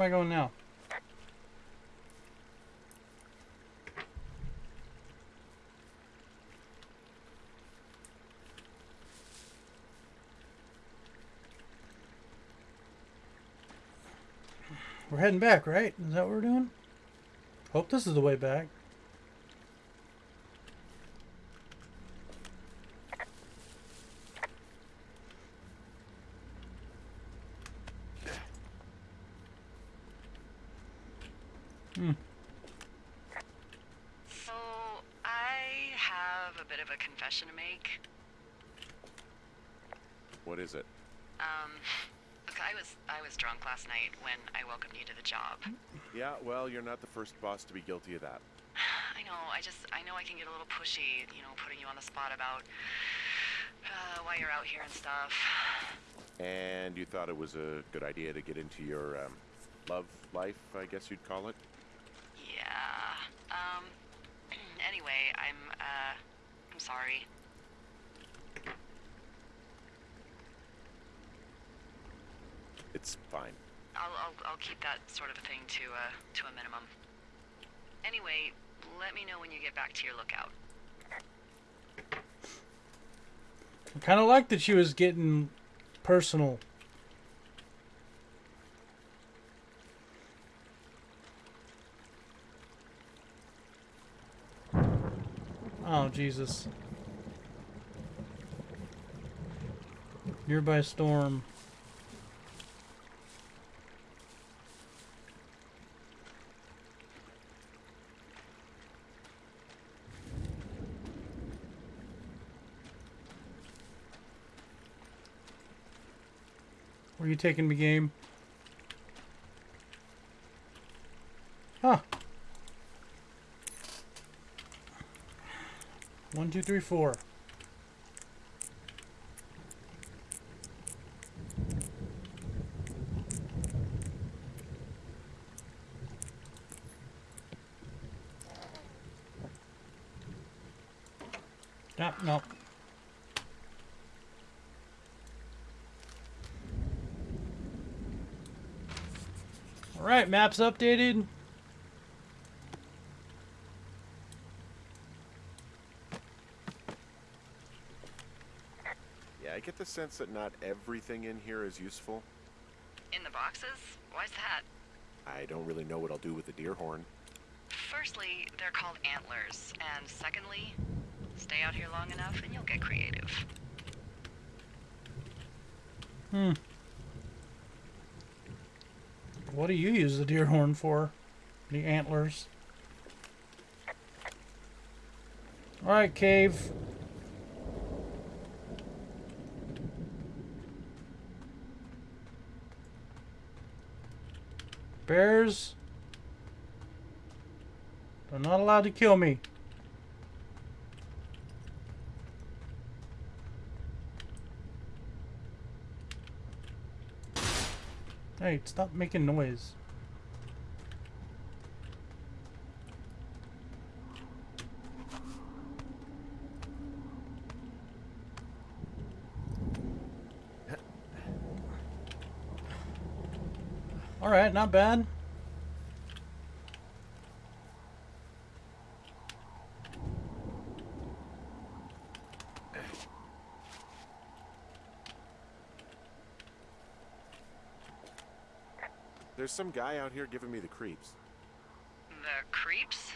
am I going now? We're heading back, right? Is that what we're doing? Hope this is the way back. Hmm. So, I have a bit of a confession to make. What is it? Um, look, I was I was drunk last night when I welcomed you to the job. Yeah, well, you're not the first boss to be guilty of that. I know, I just I know I can get a little pushy, you know, putting you on the spot about uh, why you're out here and stuff. And you thought it was a good idea to get into your um, love life, I guess you'd call it? Yeah. Um. Anyway, I'm uh, I'm sorry. It's fine. I'll, I'll, I'll keep that sort of a thing to, uh, to a minimum. Anyway, let me know when you get back to your lookout. I kind of like that she was getting personal. Oh, Jesus. Nearby storm. Where you taking me, game? Huh. One, two, three, four. No, no. All right, maps updated. Yeah, I get the sense that not everything in here is useful. In the boxes? Why's that? I don't really know what I'll do with the deer horn. Firstly, they're called antlers. And secondly, stay out here long enough and you'll get creative. Hmm. What do you use the deer horn for? The antlers. Alright, cave. Bears. They're not allowed to kill me. Hey, stop making noise. Alright, not bad. There's some guy out here giving me the creeps. The creeps?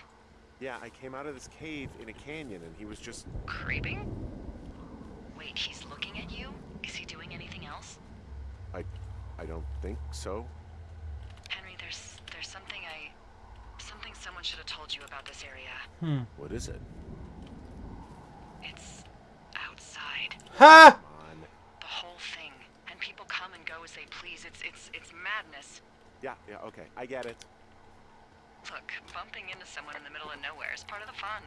Yeah, I came out of this cave in a canyon and he was just... Creeping? Wait, he's looking at you? Is he doing anything else? I... I don't think so. Henry, there's there's something I something someone should have told you about this area. Hmm. What is it? It's outside. Ha! Yeah, yeah, okay. I get it. Look, bumping into someone in the middle of nowhere is part of the fun.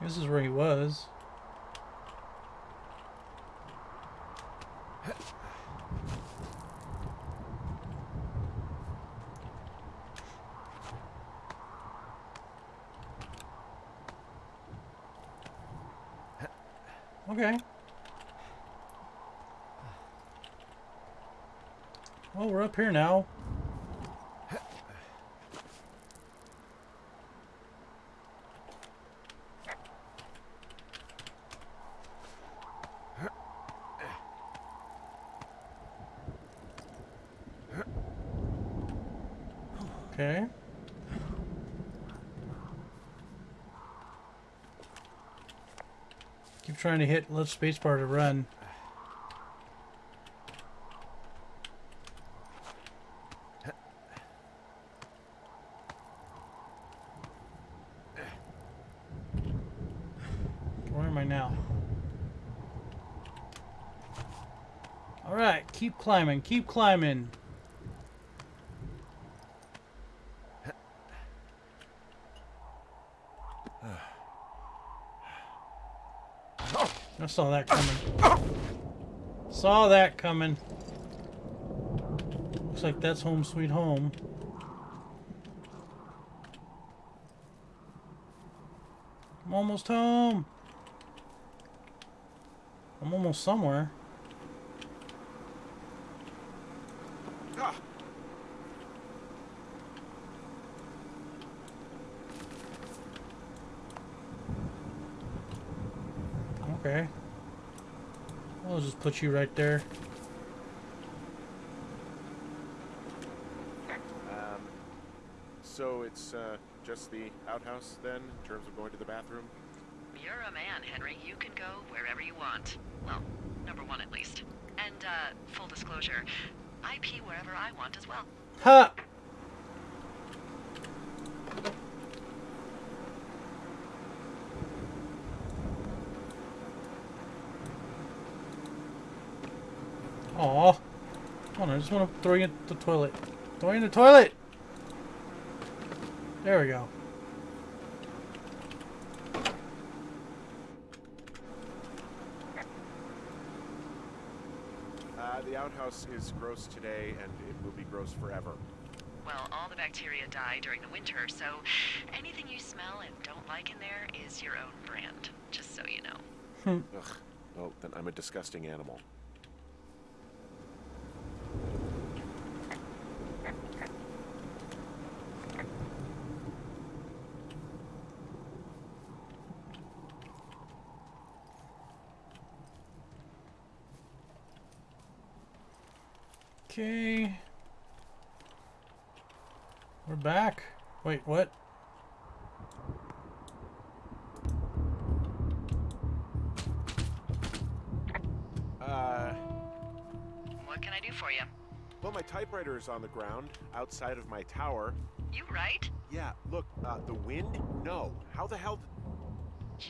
This is where he was. Okay. Well, we're up here now. Okay. Keep trying to hit left spacebar to run. Where am I now? Alright, keep climbing, keep climbing. I saw that coming. Saw that coming. Looks like that's home sweet home. I'm almost home. I'm almost somewhere. Okay. I'll just put you right there. um, so it's uh, just the outhouse then, in terms of going to the bathroom? You're a man, Henry. You can go wherever you want. Well, number one at least. And, uh, full disclosure, I pee wherever I want as well. Ha! Aw. Hold on, I just want to throw you in the toilet. Throw you in the toilet! There we go. The outhouse is gross today, and it will be gross forever. Well, all the bacteria die during the winter, so anything you smell and don't like in there is your own brand, just so you know. Hmm. Ugh. Well, then I'm a disgusting animal. Okay. We're back. Wait, what? Uh, What can I do for you? well, my typewriter is on the ground outside of my tower. You right? Yeah, look, uh, the wind? No. How the hell?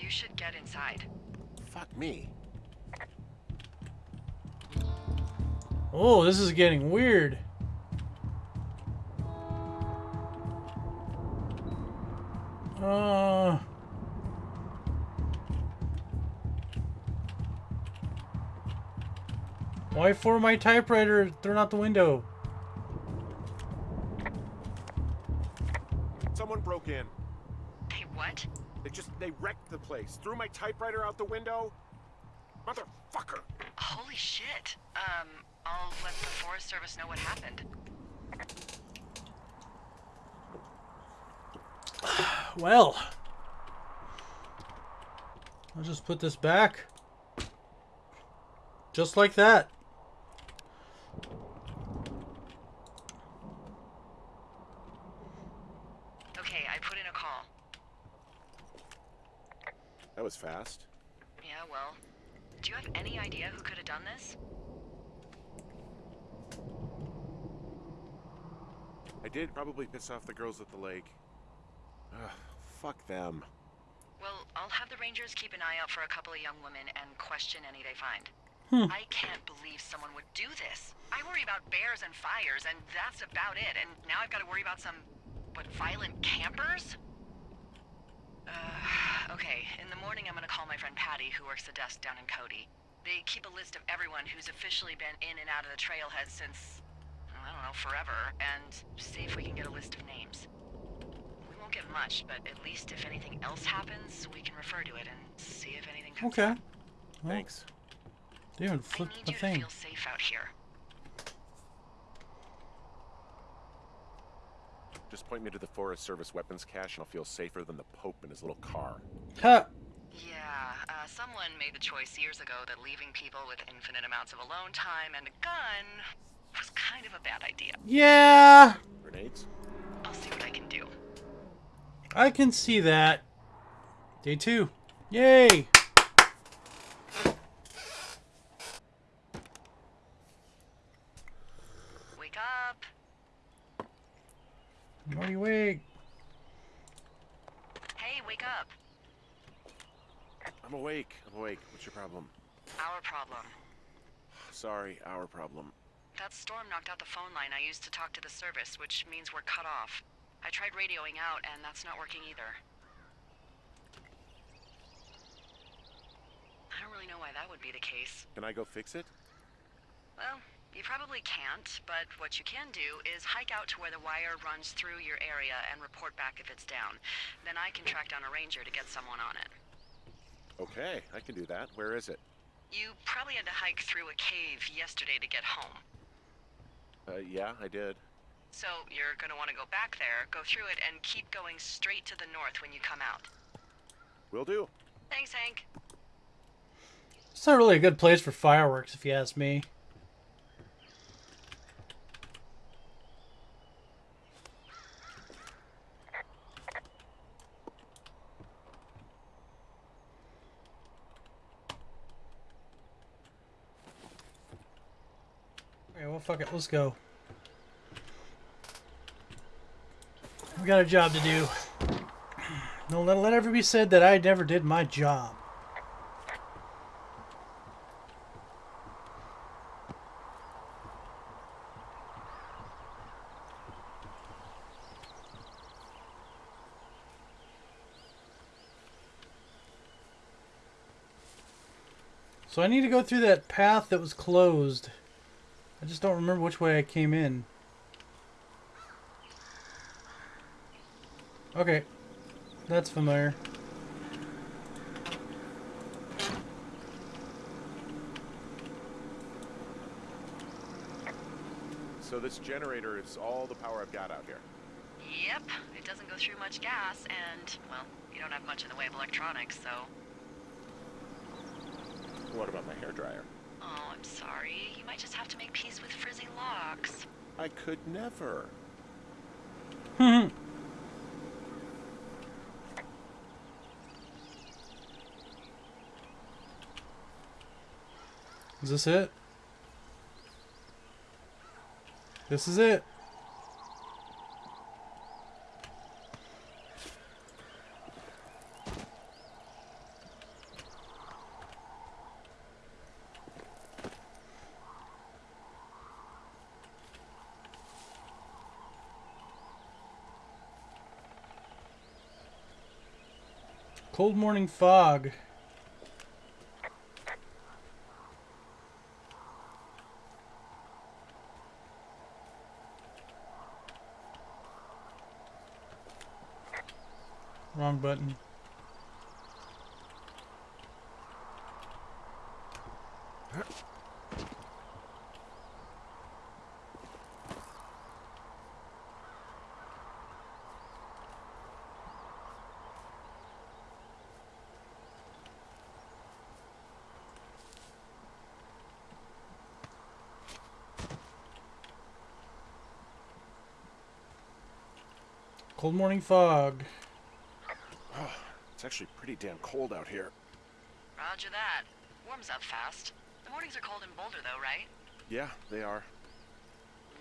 You should get inside. Fuck me. Oh, this is getting weird. Uh. Why for my typewriter thrown out the window? Someone broke in. Hey, what? They just, they wrecked the place. Threw my typewriter out the window. Motherfucker. Holy shit. Um, I'll let the Forest Service know what happened. Well. I'll just put this back. Just like that. Okay, I put in a call. That was fast. Yeah, well, do you have any idea who could have done this? I did probably piss off the girls at the lake. Ugh, fuck them. Well, I'll have the Rangers keep an eye out for a couple of young women and question any they find. Hmm. I can't believe someone would do this. I worry about bears and fires, and that's about it. And now I've got to worry about some, what, violent campers? Uh, okay, in the morning I'm gonna call my friend Patty, who works the desk down in Cody. They keep a list of everyone who's officially been in and out of the trailhead since, I don't know, forever, and see if we can get a list of names. We won't get much, but at least if anything else happens, we can refer to it and see if anything comes Okay. up. Thanks. They even I flipped need the you to thing. feel safe out here. Just point me to the Forest Service weapons cache and I'll feel safer than the Pope in his little car. Ha! Yeah, uh, someone made the choice years ago that leaving people with infinite amounts of alone time and a gun was kind of a bad idea. Yeah! Grenades? I'll see what I can do. I can see that. Day two. Yay! Wake up. Morty, wake. Hey, wake up. I'm awake. I'm awake. What's your problem? Our problem. Sorry, our problem. That storm knocked out the phone line I used to talk to the service, which means we're cut off. I tried radioing out, and that's not working either. I don't really know why that would be the case. Can I go fix it? Well, you probably can't, but what you can do is hike out to where the wire runs through your area and report back if it's down. Then I can track down a ranger to get someone on it. Okay, I can do that. Where is it? You probably had to hike through a cave yesterday to get home. Uh, yeah, I did. So you're gonna want to go back there, go through it, and keep going straight to the north when you come out. Will do. Thanks, Hank. It's not really a good place for fireworks, if you ask me. Okay, well, fuck it. Let's go. Got a job to do. No, let, let ever be said that I never did my job. So I need to go through that path that was closed. I just don't remember which way I came in. Okay. That's familiar. So this generator is all the power I've got out here. Yep, it doesn't go through much gas, and, well, you don't have much in the way of electronics, so. What about my hair dryer? Oh, I'm sorry. You might just have to make peace with frizzy locks. I could never. Is this it? This is it. Cold morning fog. Button. Cold morning fog. It's actually pretty damn cold out here. Roger that. Warms up fast. The mornings are cold in Boulder, though, right? Yeah, they are.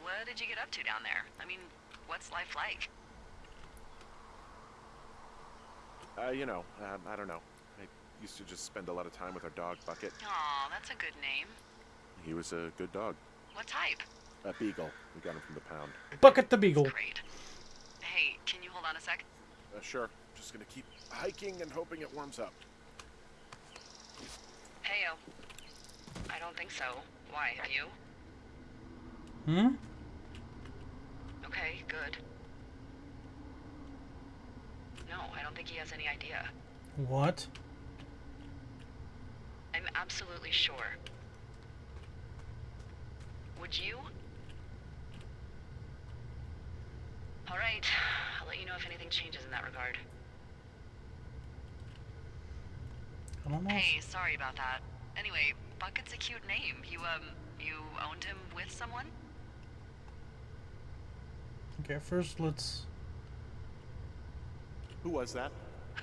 What did you get up to down there? I mean, what's life like? Uh, you know, um, I don't know. I used to just spend a lot of time with our dog, Bucket. Aw, that's a good name. He was a good dog. What type? A beagle. We got him from the pound. Bucket the Beagle. Great. Hey, can you hold on a sec? Uh, sure. Just gonna keep hiking and hoping it warms up. Heyo. I don't think so. Why, have you? Hmm? Okay, good. No, I don't think he has any idea. What? I'm absolutely sure. Would you? All right. I'll let you know if anything changes in that regard. I don't. Hey, sorry about that. Anyway, Bucket's a cute name. You, um, you owned him with someone? Okay, first let's. Who was that?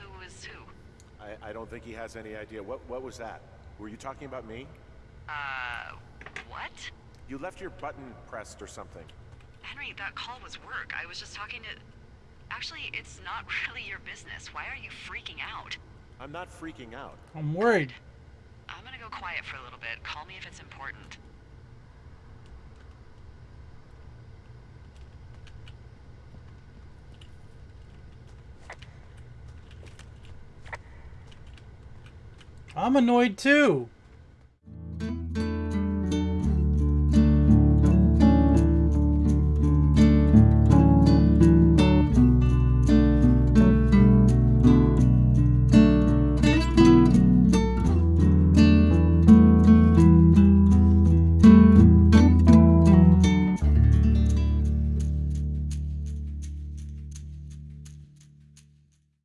Who was who? I, I don't think he has any idea. What what was that? Were you talking about me? Uh, what? You left your button pressed or something. Henry, that call was work. I was just talking to... Actually, it's not really your business. Why are you freaking out? I'm not freaking out. I'm worried. I'm gonna go quiet for a little bit. Call me if it's important. I'm annoyed too.